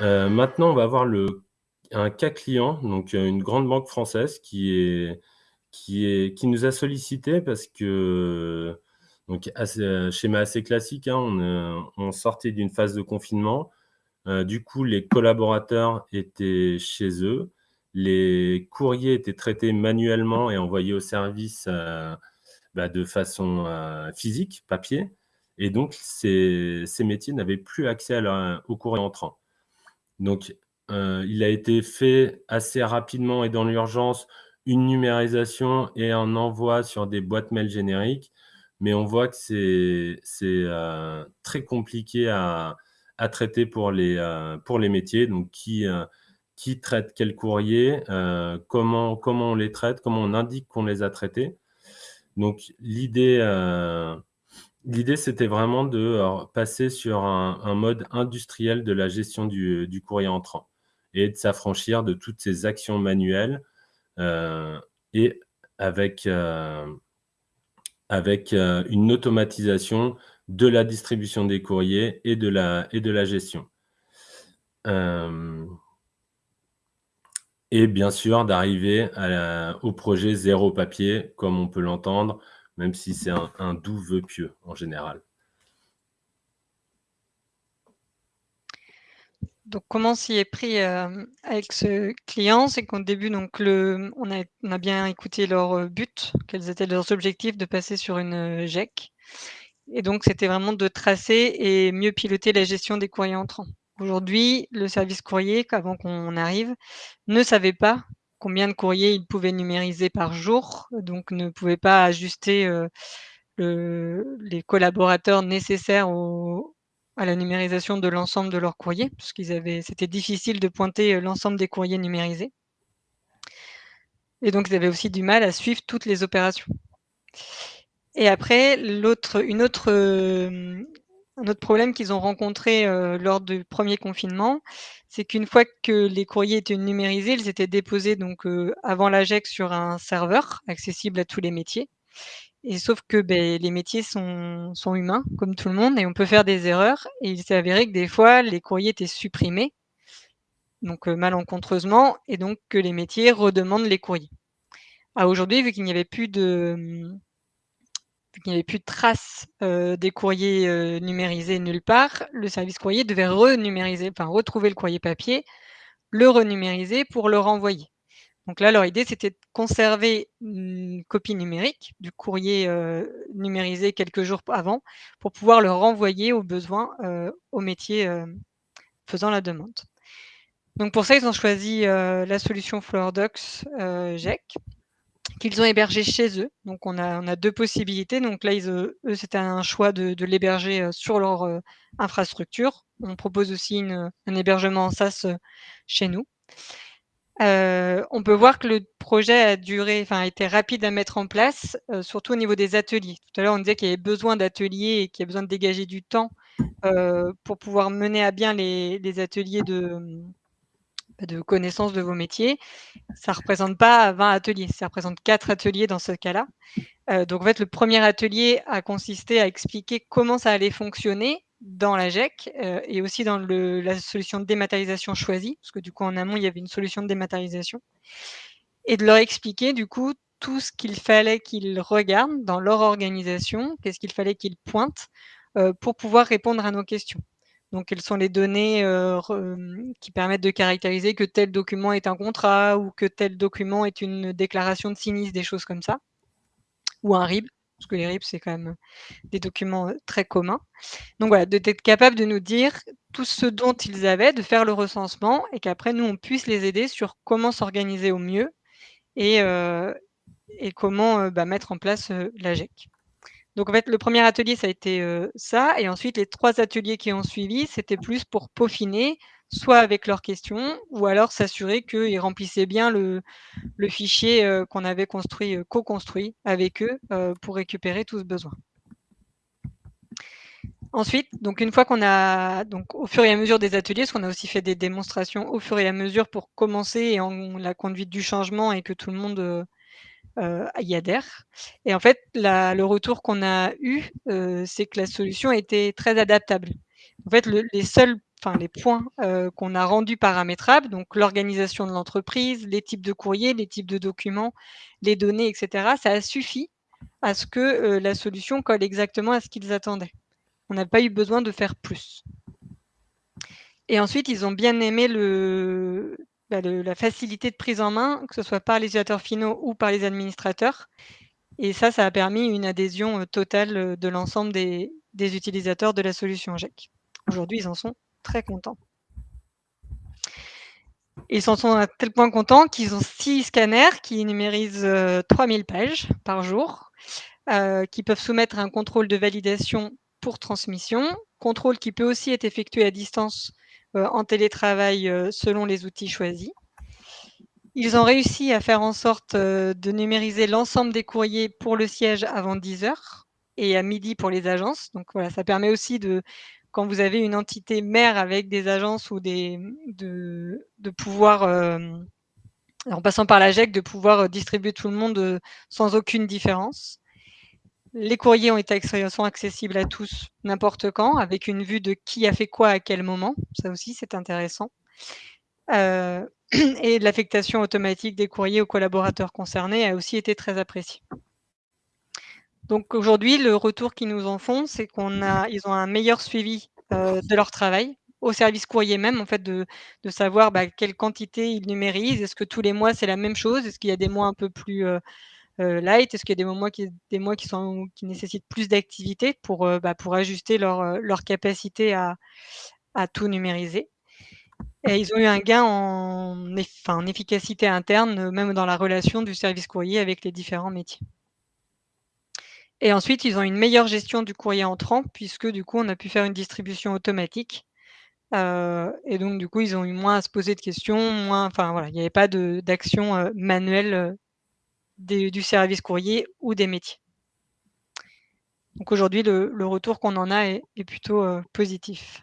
Heu, maintenant, on va voir un cas client, donc heu, une grande banque française qui nous a sollicités parce que donc heu, schéma assez classique, hein, on, sortait d'une phase de confinement. Du coup, les collaborateurs étaient chez eux. Les courriers étaient traités manuellement et envoyés au service, bah, de façon, physique, papier et donc ces métiers n'avaient plus accès à leur au courrier entrant. Donc, heu, il a été fait assez rapidement et dans l'urgence, une numérisation et un envoi sur des boîtes mail génériques, mais on voit que c'est heu, très compliqué à traiter pour les, heu, pour les métiers. Donc qui, traite quel courrier, comment on les traite, comment on indique qu'on les a traités. Donc l'idée, l'idée c'était vraiment de, heu, passer sur un mode industriel de la gestion du du courrier entrant et de s'affranchir de toutes ces actions manuelles, heu et avec, une automatisation de la distribution des courriers et de la gestion. Et bien sûr d'arriver au projet zéro papier, comme on peut l'entendre, même si c'est un doux vœu pieux en général. Donc comment s'y est pris, hem, avec ce client? C'est qu'au début donc le on a bien écouté leur, heu, but, quels étaient leurs objectifs de passer sur une, heu, GEC et donc c'était vraiment de tracer et mieux piloter la gestion des courriers entrants. Aujourd'hui, le service courrier, qu'avant qu'on arrive, ne savait pas combien de courriers il pouvait numériser par jour, donc ne pouvait pas ajuster, le les collaborateurs nécessaires à la numérisation de l'ensemble de leurs courriers, puisqu'ils avaient c'était difficile de pointer, heu, l'ensemble des courriers numérisés. Et donc ils avaient aussi du mal à suivre toutes les opérations. Et après une autre, hem, un autre problème qu'ils ont rencontré, heu, lors du 1er confinement, c'est qu'une fois que les courriers étaient numérisés, ils étaient déposés donc heu, avant la GEC sur un serveur accessible à tous les métiers et sauf que, beh, les métiers sont humains comme tout le monde et on peut faire des erreurs et il s'est avéré que des fois les courriers étaient supprimés donc heu, malencontreusement et donc que les métiers redemandent les courriers. À aujourd'hui, vu qu'il n'y avait plus de, qu'il n'y avait plus de traces, heu, des courriers, heu, numérisés nulle part, le service courrier devait renumériser, enfin retrouver le courrier papier, le renumériser pour le renvoyer. Donc là, leur idée, c'était de conserver une copie numérique du courrier, heu, numérisé quelques jours avant pour pouvoir le renvoyer au besoin, métiers, hem, faisant la demande. Donc pour ça, ils ont choisi, la solution FlowerDocs, heu, GEC qu'ils ont hébergée chez eux. Donc on a 2 possibilités. Donc là, heu, eux, c'était un choix de l'héberger, heu, sur leur, heu, infrastructure. On propose aussi un hébergement en SaaS, chez nous. On peut voir que le projet a duré enfin a été rapide à mettre en place, surtout au niveau des ateliers. Tout à l'heure, on disait qu'il y avait besoin d'ateliers et qu'il y a besoin de dégager du temps, pour pouvoir mener à bien les ateliers de, de connaissance de vos métiers. Ça représente pas 20 ateliers, ça représente 4 ateliers dans ce cas-là. Heu, donc en fait, le 1er atelier a consisté à expliquer comment ça allait fonctionner dans la GEC, heu et aussi dans la solution de dématérialisation choisie, parce que du coup en amont, il y avait une solution de dématérialisation et de leur expliquer du coup tout ce qu'il fallait qu'ils regardent dans leur organisation, qu'est-ce qu'il fallait qu'ils pointent, heu, pour pouvoir répondre à nos questions. Donc quelles sont les données, heu, re mmh, qui permettent de caractériser que tel document est un contrat ou que tel document est une déclaration de sinistre, des choses comme ça? Ou un RIB, parce que les RIB, c'est quand même, des documents, heu, très communs. Donc voilà, d'être capable de nous dire tout ce dont ils avaient, de faire le recensement et qu'après nous, on puisse les aider sur comment s'organiser au mieux et comment, bah, mettre en place, la GEC. Donc en fait, le 1er atelier, ça a été, heu, ça et ensuite les 3 ateliers qui ont suivi, c'était plus pour peaufiner, soit avec leurs questions ou alors s'assurer qu'ils remplissaient bien le fichier, heu, qu'on avait construit, heu, co-construit avec eux, pour récupérer tout ce besoin. Ensuite, donc une fois qu'on a donc au fur et à mesure des ateliers, parce qu'on a aussi fait des démonstrations au fur et à mesure pour commencer et en la conduite du changement et que tout le monde, y adhère et en fait, le retour qu'on a eu, heu, c'est que la solution était très adaptable. En fait, le les seuls enfin les points, heu, qu'on a rendus paramétrables, donc l'organisation de l'entreprise, les types de courriers, les types de documents, les données et cetera, ça a suffi à ce que, la solution colle exactement à ce qu'ils attendaient. On n'a pas eu besoin de faire plus. Et ensuite, ils ont bien aimé le bah, la facilité de prise en main, que ce soit par les utilisateurs finaux ou par les administrateurs et ça, ça a permis une adhésion, heu, totale, heu, de l'ensemble des utilisateurs de la solution GEC. Aujourd'hui, ils en sont très contents. Ils en sont à tel point contents qu'ils ont 6 scanners qui numérisent, heu, 3000 pages par jour, qui peuvent soumettre un contrôle de validation pour transmission. Contrôle qui peut aussi être effectué à distance, en télétravail, heu, selon les outils choisis. Ils ont réussi à faire en sorte, heu, de numériser l'ensemble des courriers pour le siège avant 10:00 et à 12:00 pour les agences. Donc voilà, ça permet aussi de quand vous avez une entité mère avec des agences ou des de pouvoir, en passant par la GEC, de pouvoir, distribuer tout le monde, sans aucune différence. Les courriers ont été sont accessibles à tous, n'importe quand, avec une vue de qui a fait quoi à quel moment. Ça aussi, c'est intéressant. Heu et l'affectation automatique des courriers aux collaborateurs concernés a aussi été très appréciée. Donc aujourd'hui, le retour qu'ils nous en font, c'est qu'on a ils ont un meilleur suivi, heu, de leur travail, au service courrier même, en fait, de savoir, bah, quelle quantité ils numérisent. Est-ce que tous les mois, c'est la même chose? Est-ce qu'il y a des mois un peu plus, heu, light? Est-ce qu'il y a des mois qui nécessitent plus d'activité pour, heu, bah, ajuster leur, leur capacité à tout numériser? Et ils ont eu un gain en efficacité interne, même dans la relation du service courrier avec les différents métiers. Et ensuite, ils ont une meilleure gestion du courrier entrant puisque, du coup, on a pu faire une distribution automatique, et donc du coup, ils ont eu moins à se poser de questions, moins enfin voilà, il y avait pas d'action, manuelle, du service courrier ou des métiers. Donc aujourd'hui, le retour qu'on en a est plutôt, heu, positif.